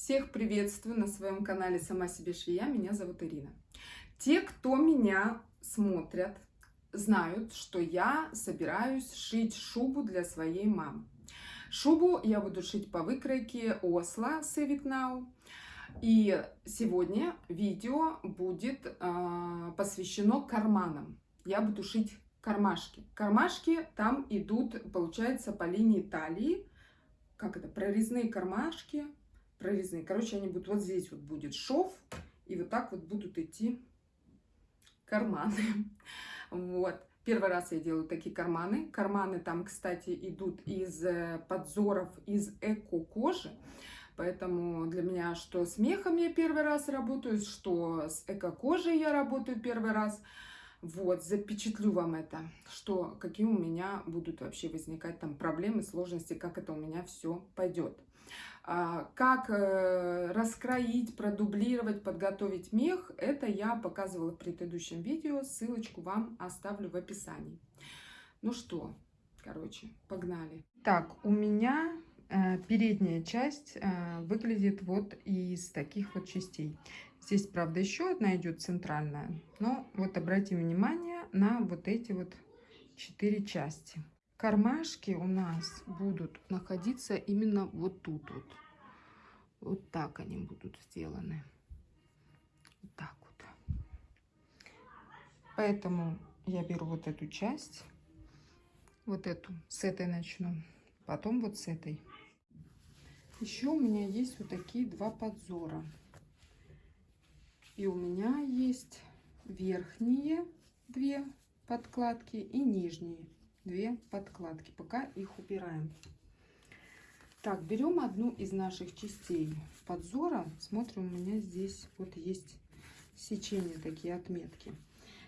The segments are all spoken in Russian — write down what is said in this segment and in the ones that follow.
Всех приветствую на своем канале «Сама себе швея». Меня зовут Ирина. Те, кто меня смотрят, знают, что я собираюсь шить шубу для своей мамы. Шубу я буду шить по выкройке Осло Save It Now. И сегодня видео будет э, посвящено карманам. Я буду шить кармашки. Кармашки там идут, получается, по линии талии. Как это? Прорезные кармашки. Прорезные. Короче, они будут вот здесь вот будет шов. И вот так вот будут идти карманы. Вот. Первый раз я делаю такие карманы. Карманы там, кстати, идут из э, подзоров из эко-кожи. Поэтому для меня что с мехом я первый раз работаю, что с эко-кожей я работаю первый раз. Вот, запечатлю вам это, что какие у меня будут вообще возникать там проблемы, сложности, как это у меня все пойдет. А, как э, раскроить, продублировать, подготовить мех, это я показывала в предыдущем видео, ссылочку вам оставлю в описании. Ну что, короче, погнали. Так, у меня э, передняя часть э, выглядит вот из таких вот частей. Здесь, правда, еще одна идет центральная, но вот обратим внимание на вот эти вот четыре части. Кармашки у нас будут находиться именно вот тут вот. Вот так они будут сделаны. Вот так вот. Поэтому я беру вот эту часть, вот эту, с этой начну, потом вот с этой. Еще у меня есть вот такие два подзора. И у меня есть верхние две подкладки и нижние две подкладки. Пока их убираем. Так, берем одну из наших частей подзора. Смотрим, у меня здесь вот есть сечения, такие отметки.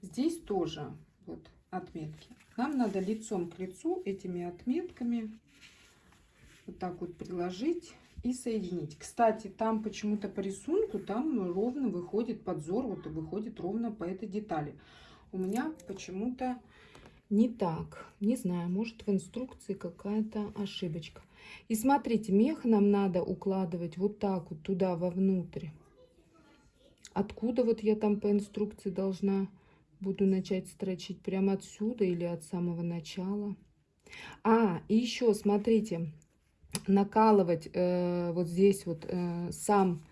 Здесь тоже вот отметки. Нам надо лицом к лицу этими отметками вот так вот приложить и соединить. Кстати, там почему-то по рисунку там ровно выходит подзор, вот и выходит ровно по этой детали. У меня почему-то не так. Не знаю, может в инструкции какая-то ошибочка. И смотрите, мех нам надо укладывать вот так вот туда вовнутрь. Откуда вот я там по инструкции должна буду начать строчить? Прямо отсюда или от самого начала? А, и еще, смотрите, накалывать э, вот здесь вот э, сам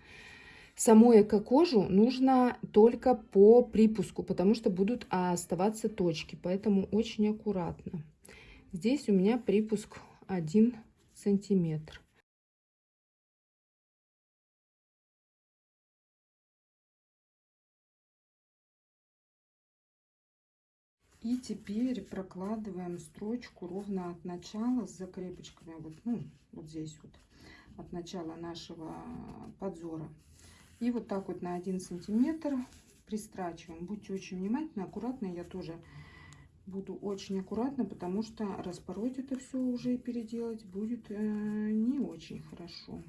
Саму эко-кожу нужно только по припуску, потому что будут оставаться точки, поэтому очень аккуратно. Здесь у меня припуск 1 сантиметр. И теперь прокладываем строчку ровно от начала с закрепочками, вот, ну, вот здесь вот, от начала нашего подзора. И вот так вот на один сантиметр пристрачиваем. Будьте очень внимательны, аккуратно. Я тоже буду очень аккуратно, потому что распороть это все уже переделать будет э, не очень хорошо.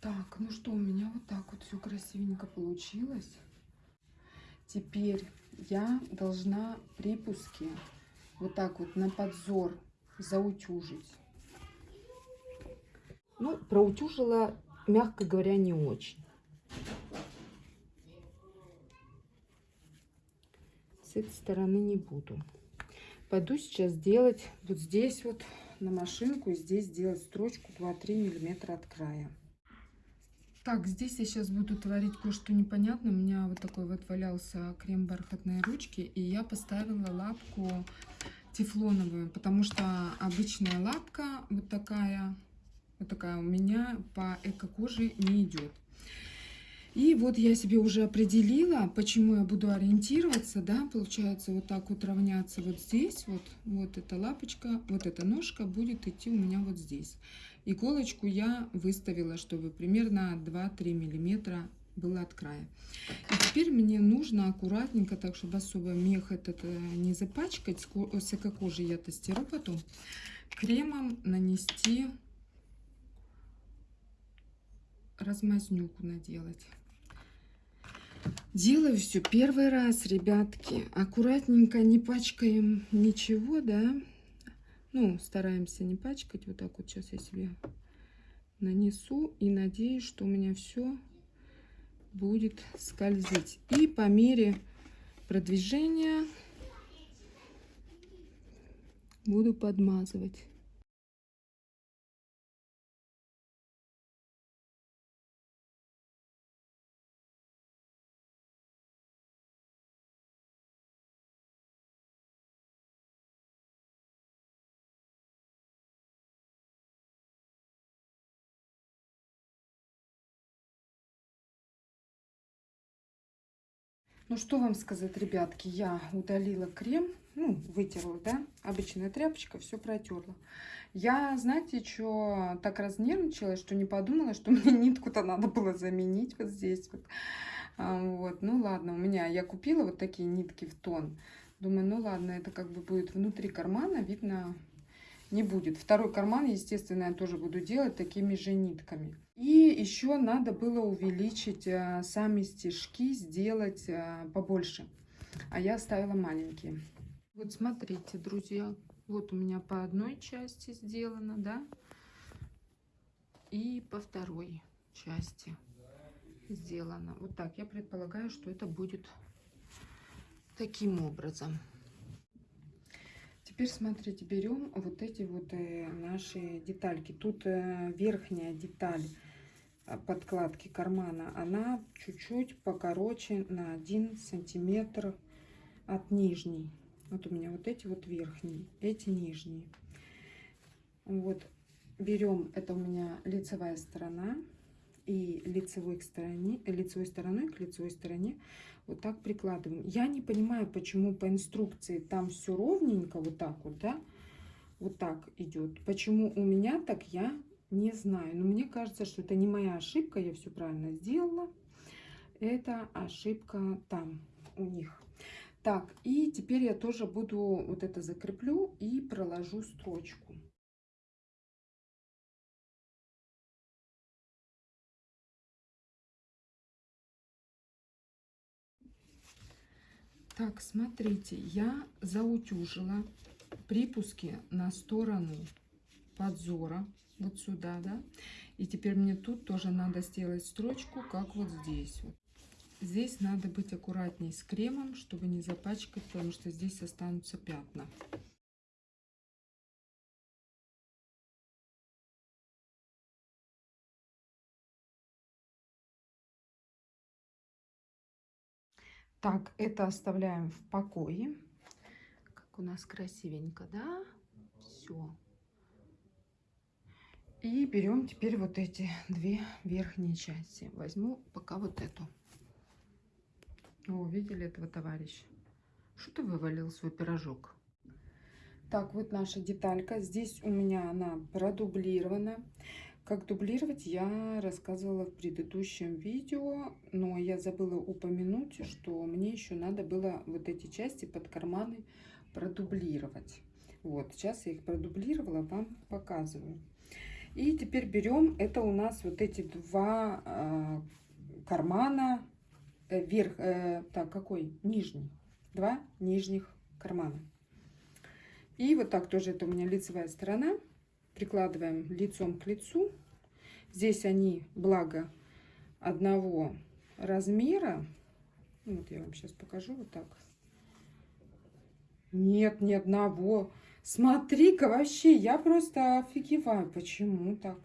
Так, ну что, у меня вот так вот все красивенько получилось. Теперь я должна припуски вот так вот на подзор заутюжить. Ну, проутюжила, мягко говоря, не очень. С этой стороны не буду. Пойду сейчас делать вот здесь вот на машинку здесь делать строчку 2-3 миллиметра от края. Так, здесь я сейчас буду творить кое-что непонятное. У меня вот такой вот валялся крем бархатной ручки, и я поставила лапку тефлоновую, потому что обычная лапка вот такая, вот такая у меня по эко-коже не идет. И вот я себе уже определила, почему я буду ориентироваться, да, получается вот так вот равняться вот здесь, вот, вот эта лапочка, вот эта ножка будет идти у меня вот здесь. Иголочку я выставила, чтобы примерно 2-3 миллиметра было от края. И теперь мне нужно аккуратненько, так чтобы особо мех этот э, не запачкать, с эко-кожи я тестирую потом, кремом нанести размазнюку наделать. Делаю все первый раз, ребятки. Аккуратненько, не пачкаем ничего, да. Ну, стараемся не пачкать. Вот так вот сейчас я себе нанесу. И надеюсь, что у меня все будет скользить. И по мере продвижения буду подмазывать. Ну, что вам сказать, ребятки, я удалила крем, ну, вытерла, да, обычная тряпочка, все протерла. Я, знаете, что так разнервничалась, что не подумала, что мне нитку-то надо было заменить вот здесь вот. А, вот, ну ладно, у меня, я купила вот такие нитки в тон. Думаю, ну ладно, это как бы будет внутри кармана, видно, не будет. Второй карман, естественно, я тоже буду делать такими же нитками. И еще надо было увеличить э, сами стежки, сделать э, побольше. А я оставила маленькие. Вот смотрите, друзья, вот у меня по одной части сделано, да, и по второй части сделано. Вот так, я предполагаю, что это будет таким образом. Теперь смотрите, берем вот эти вот э, наши детальки. Тут э, верхняя деталь э, подкладки кармана, она чуть-чуть покороче на 1 сантиметр от нижней. Вот у меня вот эти вот верхние, эти нижние. Вот берем, это у меня лицевая сторона и лицевой, стороне, лицевой стороной к лицевой стороне вот так прикладываем. Я не понимаю, почему по инструкции там все ровненько, вот так вот, да, вот так идет. Почему у меня так, я не знаю. Но мне кажется, что это не моя ошибка, я все правильно сделала. Это ошибка там у них. Так, и теперь я тоже буду вот это закреплю и проложу строчку. Так, смотрите, я заутюжила припуски на сторону подзора, вот сюда, да. И теперь мне тут тоже надо сделать строчку, как вот здесь. Вот. Здесь надо быть аккуратней с кремом, чтобы не запачкать, потому что здесь останутся пятна. Так, это оставляем в покое. Как у нас красивенько, да? Все. И берем теперь вот эти две верхние части. Возьму пока вот эту. О, видели этого товарища? Что ты вывалил свой пирожок? Так, вот наша деталька. Здесь у меня она продублирована. Как дублировать я рассказывала в предыдущем видео, но я забыла упомянуть, что мне еще надо было вот эти части под карманы продублировать. Вот, сейчас я их продублировала, вам показываю. И теперь берем, это у нас вот эти два э, кармана, э, верх, э, так, какой? Нижний. Два нижних кармана. И вот так тоже это у меня лицевая сторона прикладываем лицом к лицу. Здесь они, благо, одного размера. Вот я вам сейчас покажу вот так. Нет, ни одного. Смотри-ка, вообще, я просто офигеваю. Почему так?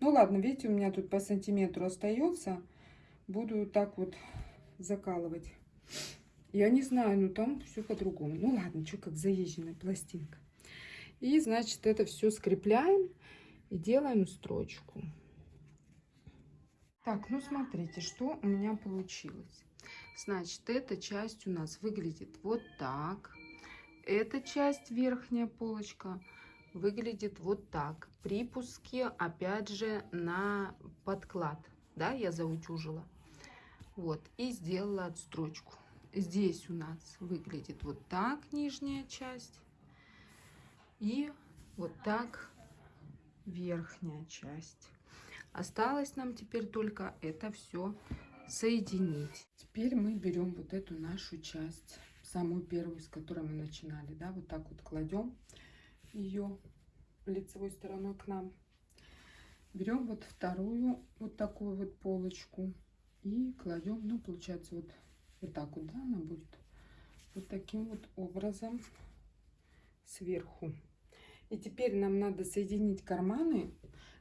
Ну ладно, видите, у меня тут по сантиметру остается. Буду так вот закалывать. Я не знаю, но там все по-другому. Ну ладно, что как заезженная пластинка. И, значит, это все скрепляем и делаем строчку. Так, ну смотрите, что у меня получилось. Значит, эта часть у нас выглядит вот так. Эта часть, верхняя полочка, выглядит вот так. Припуски, опять же, на подклад. Да, я заутюжила. Вот, и сделала отстрочку. Здесь у нас выглядит вот так нижняя часть. И вот так верхняя часть. Осталось нам теперь только это все соединить. Теперь мы берем вот эту нашу часть, самую первую, с которой мы начинали, да, вот так вот кладем ее лицевой стороной к нам. Берем вот вторую вот такую вот полочку и кладем, ну, получается, вот, вот так вот, да, она будет вот таким вот образом сверху. И теперь нам надо соединить карманы,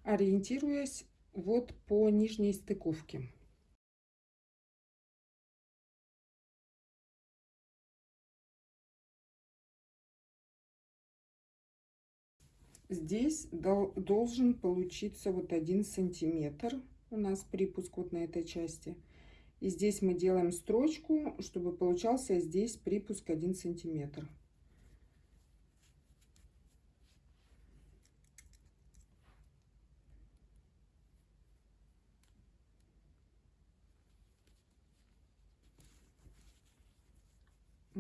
ориентируясь вот по нижней стыковке. Здесь должен получиться вот один сантиметр у нас припуск вот на этой части. И здесь мы делаем строчку, чтобы получался здесь припуск 1 сантиметр.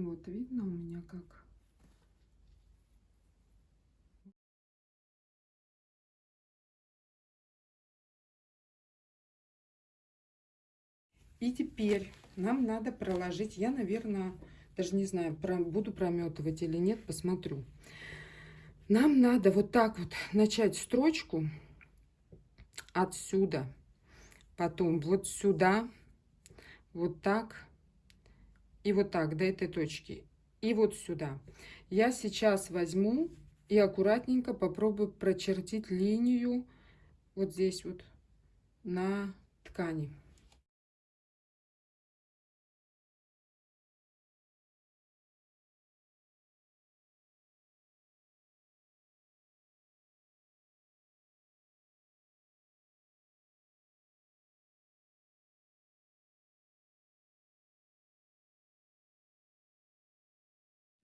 Вот видно у меня как. И теперь нам надо проложить, я, наверное, даже не знаю, буду прометывать или нет, посмотрю. Нам надо вот так вот начать строчку отсюда, потом вот сюда, вот так и вот так до этой точки. И вот сюда. Я сейчас возьму и аккуратненько попробую прочертить линию вот здесь вот на ткани.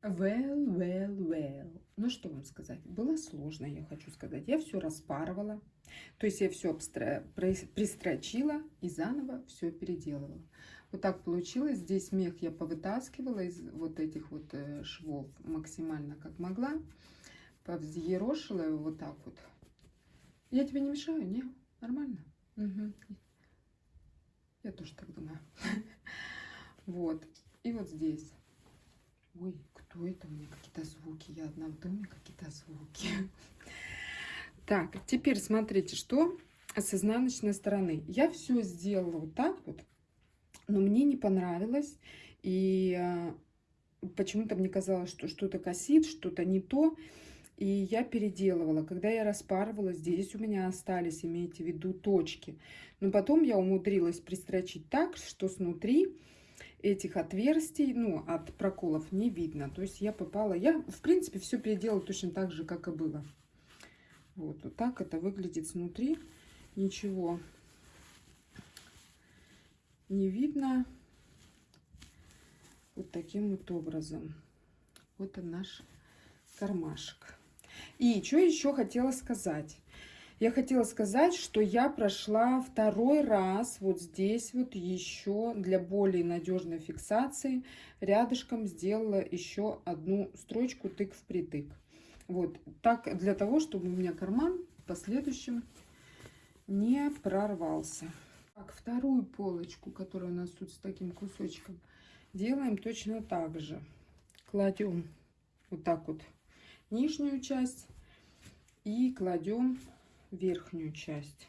Well, well, well. Ну, что вам сказать? Было сложно, я хочу сказать. Я все распарывала. То есть я все обстра... пристрочила и заново все переделывала. Вот так получилось. Здесь мех я повытаскивала из вот этих вот э, швов максимально как могла. Повзъерошила его вот так вот. Я тебе не мешаю? Не? Нормально? Угу. Я тоже так думаю. Вот. И вот здесь. Ой, кто это? У меня какие-то звуки. Я одна в доме, какие-то звуки. Так, теперь смотрите, что с изнаночной стороны. Я все сделала вот так вот, но мне не понравилось. И а, почему-то мне казалось, что что-то косит, что-то не то. И я переделывала. Когда я распарывала, здесь у меня остались, имейте в виду, точки. Но потом я умудрилась пристрочить так, что снутри этих отверстий, ну, от проколов не видно. То есть я попала, я, в принципе, все переделала точно так же, как и было. Вот, вот так это выглядит снутри. Ничего не видно. Вот таким вот образом. Вот он наш кармашек. И что еще хотела сказать. Я хотела сказать, что я прошла второй раз вот здесь вот еще для более надежной фиксации рядышком сделала еще одну строчку тык в притык. Вот так для того, чтобы у меня карман в последующем не прорвался. Так, вторую полочку, которая у нас тут с таким кусочком, делаем точно так же. Кладем вот так вот нижнюю часть и кладем верхнюю часть.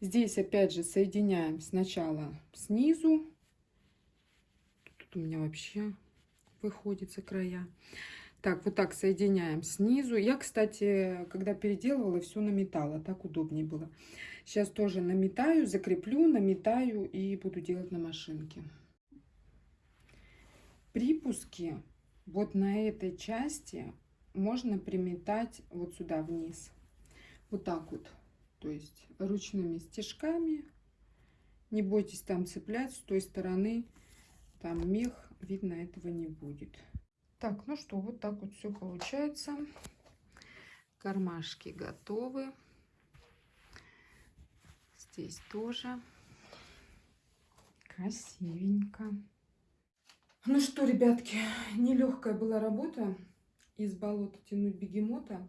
Здесь опять же соединяем сначала снизу. Тут у меня вообще выходит за края. Так, вот так соединяем снизу. Я, кстати, когда переделывала, все наметала. Так удобнее было. Сейчас тоже наметаю, закреплю, наметаю и буду делать на машинке. Припуски вот на этой части можно приметать вот сюда вниз вот так вот, то есть ручными стежками. Не бойтесь там цеплять с той стороны, там мех, видно этого не будет. Так, ну что, вот так вот все получается. Кармашки готовы. Здесь тоже красивенько. Ну что, ребятки, нелегкая была работа из болота тянуть бегемота.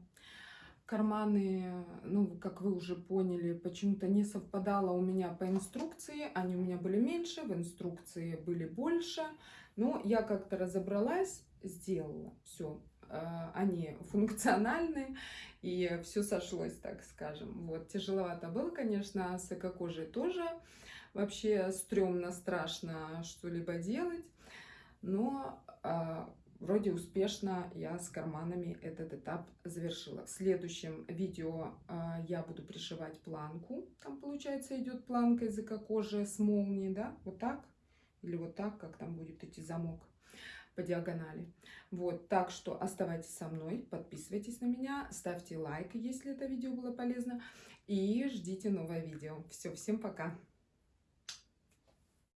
Карманы, ну, как вы уже поняли, почему-то не совпадало у меня по инструкции. Они у меня были меньше, в инструкции были больше. Но я как-то разобралась, сделала все. Они функциональны, и все сошлось, так скажем. Вот, тяжеловато было, конечно, с экокожей тоже. Вообще стрёмно, страшно что-либо делать. Но а, вроде успешно я с карманами этот этап завершила. В следующем видео а, я буду пришивать планку. Там, получается, идет планка из эко-кожи с молнией, да, вот так. Или вот так, как там будет идти замок по диагонали. Вот, так что оставайтесь со мной, подписывайтесь на меня, ставьте лайк, если это видео было полезно, и ждите новое видео. Все, всем пока!